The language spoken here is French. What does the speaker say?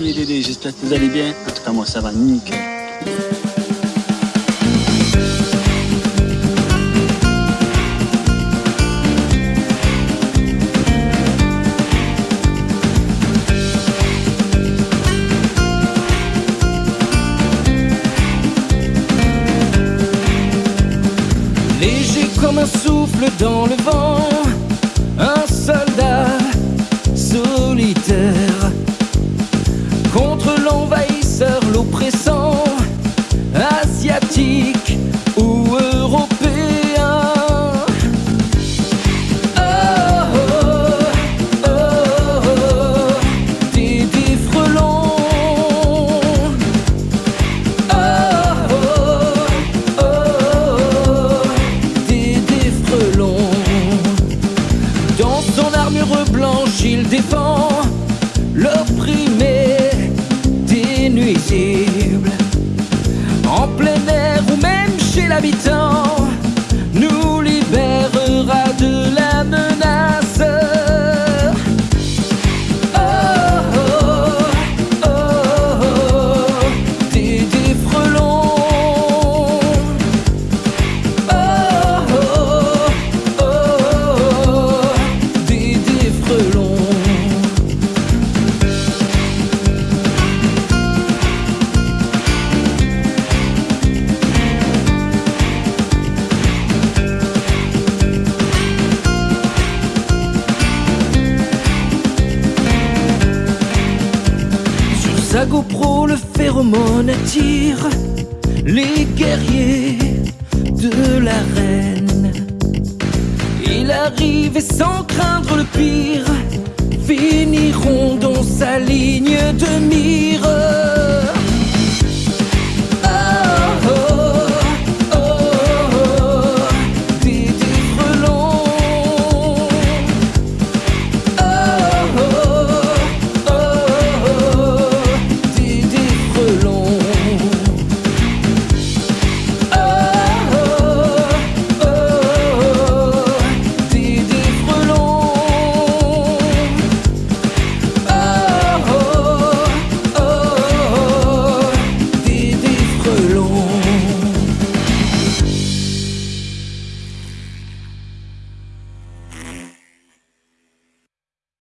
les Dédés, j'espère que vous allez bien. En tout cas, moi, ça va nickel. Léger comme un souffle dans le vent, un soldat solitaire il défend l'opprimé des nuisibles. En plein air ou même chez l'habitant, sa GoPro, le phéromone attire les guerriers de la reine. Il arrive et sans craindre le pire, finiront dans